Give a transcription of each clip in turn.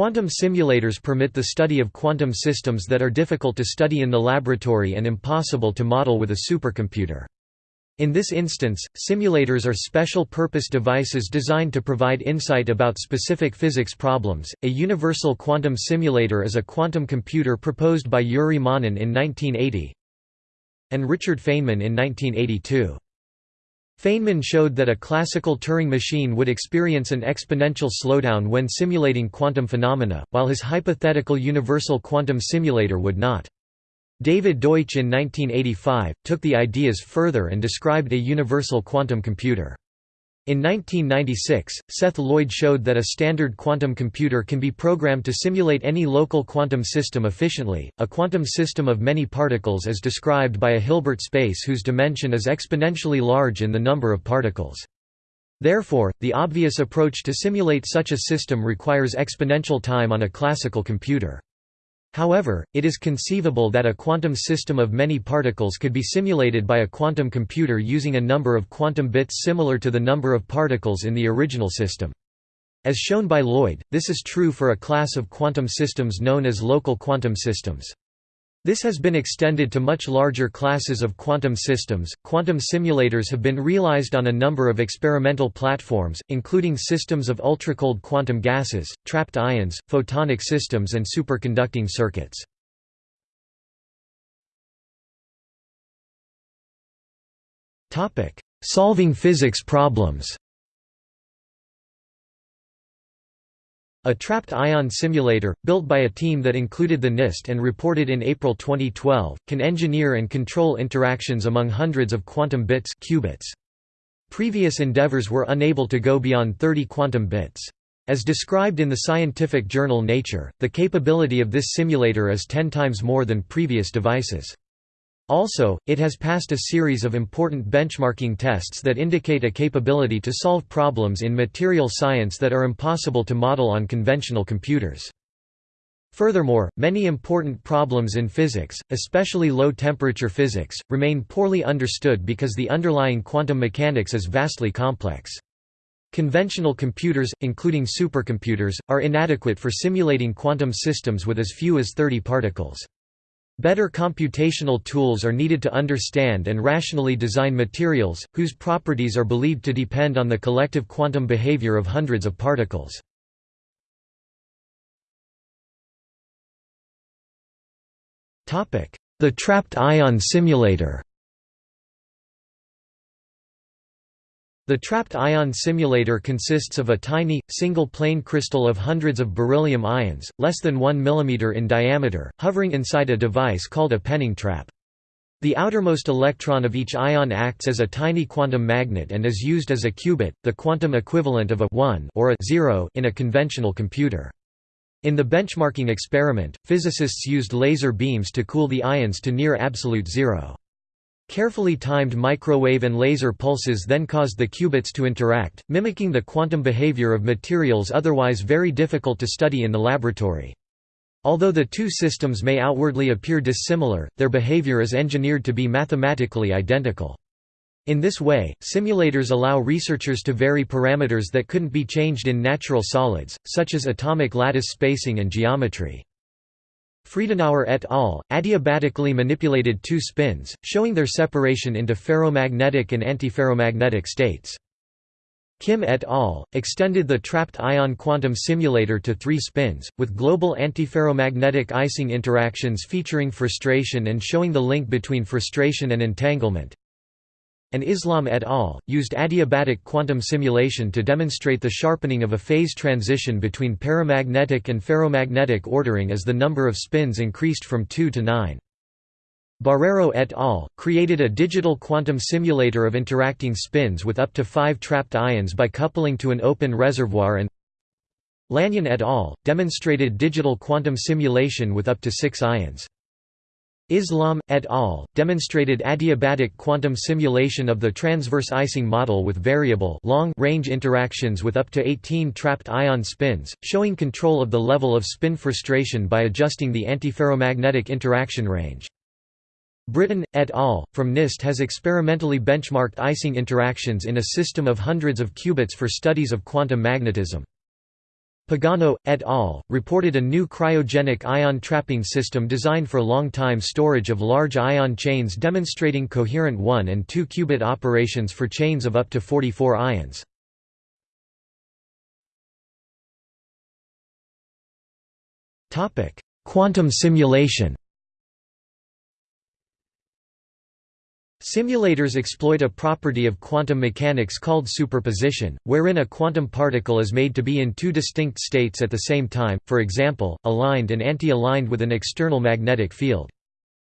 Quantum simulators permit the study of quantum systems that are difficult to study in the laboratory and impossible to model with a supercomputer. In this instance, simulators are special purpose devices designed to provide insight about specific physics problems. A universal quantum simulator is a quantum computer proposed by Yuri Manin in 1980 and Richard Feynman in 1982. Feynman showed that a classical Turing machine would experience an exponential slowdown when simulating quantum phenomena, while his hypothetical universal quantum simulator would not. David Deutsch in 1985, took the ideas further and described a universal quantum computer. In 1996, Seth Lloyd showed that a standard quantum computer can be programmed to simulate any local quantum system efficiently. A quantum system of many particles is described by a Hilbert space whose dimension is exponentially large in the number of particles. Therefore, the obvious approach to simulate such a system requires exponential time on a classical computer. However, it is conceivable that a quantum system of many particles could be simulated by a quantum computer using a number of quantum bits similar to the number of particles in the original system. As shown by Lloyd, this is true for a class of quantum systems known as local quantum systems. This has been extended to much larger classes of quantum systems. Quantum simulators have been realized on a number of experimental platforms, including systems of ultracold quantum gases, trapped ions, photonic systems, and superconducting circuits. Topic: Solving physics problems. A trapped ion simulator, built by a team that included the NIST and reported in April 2012, can engineer and control interactions among hundreds of quantum bits qubits. Previous endeavors were unable to go beyond 30 quantum bits. As described in the scientific journal Nature, the capability of this simulator is 10 times more than previous devices. Also, it has passed a series of important benchmarking tests that indicate a capability to solve problems in material science that are impossible to model on conventional computers. Furthermore, many important problems in physics, especially low-temperature physics, remain poorly understood because the underlying quantum mechanics is vastly complex. Conventional computers, including supercomputers, are inadequate for simulating quantum systems with as few as 30 particles. Better computational tools are needed to understand and rationally design materials, whose properties are believed to depend on the collective quantum behavior of hundreds of particles. The trapped ion simulator The trapped ion simulator consists of a tiny, single-plane crystal of hundreds of beryllium ions, less than 1 mm in diameter, hovering inside a device called a Penning trap. The outermost electron of each ion acts as a tiny quantum magnet and is used as a qubit, the quantum equivalent of a 1 or a 0 in a conventional computer. In the benchmarking experiment, physicists used laser beams to cool the ions to near absolute zero. Carefully timed microwave and laser pulses then caused the qubits to interact, mimicking the quantum behavior of materials otherwise very difficult to study in the laboratory. Although the two systems may outwardly appear dissimilar, their behavior is engineered to be mathematically identical. In this way, simulators allow researchers to vary parameters that couldn't be changed in natural solids, such as atomic lattice spacing and geometry. Friedenauer et al. adiabatically manipulated two spins, showing their separation into ferromagnetic and antiferromagnetic states. Kim et al. extended the trapped ion quantum simulator to three spins, with global antiferromagnetic Ising interactions featuring frustration and showing the link between frustration and entanglement and Islam et al. used adiabatic quantum simulation to demonstrate the sharpening of a phase transition between paramagnetic and ferromagnetic ordering as the number of spins increased from 2 to 9. Barreiro et al. created a digital quantum simulator of interacting spins with up to five trapped ions by coupling to an open reservoir and Lanyon et al. demonstrated digital quantum simulation with up to six ions. Islam, et al., demonstrated adiabatic quantum simulation of the transverse Ising model with variable long-range interactions with up to 18 trapped ion spins, showing control of the level of spin frustration by adjusting the antiferromagnetic interaction range. Britton, et al., from NIST has experimentally benchmarked Ising interactions in a system of hundreds of qubits for studies of quantum magnetism. Pagano, et al., reported a new cryogenic ion trapping system designed for long-time storage of large ion chains demonstrating coherent 1 and 2 qubit operations for chains of up to 44 ions. Quantum simulation Simulators exploit a property of quantum mechanics called superposition, wherein a quantum particle is made to be in two distinct states at the same time, for example, aligned and anti-aligned with an external magnetic field.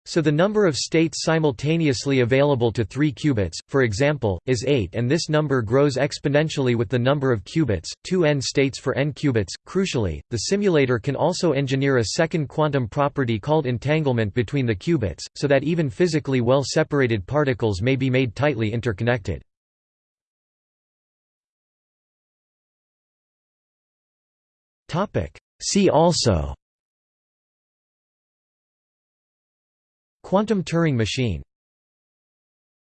So the number of states simultaneously available to 3 qubits, for example, is 8 and this number grows exponentially with the number of qubits, 2 n states for n qubits. Crucially, the simulator can also engineer a second quantum property called entanglement between the qubits, so that even physically well separated particles may be made tightly interconnected. See also Quantum Turing machine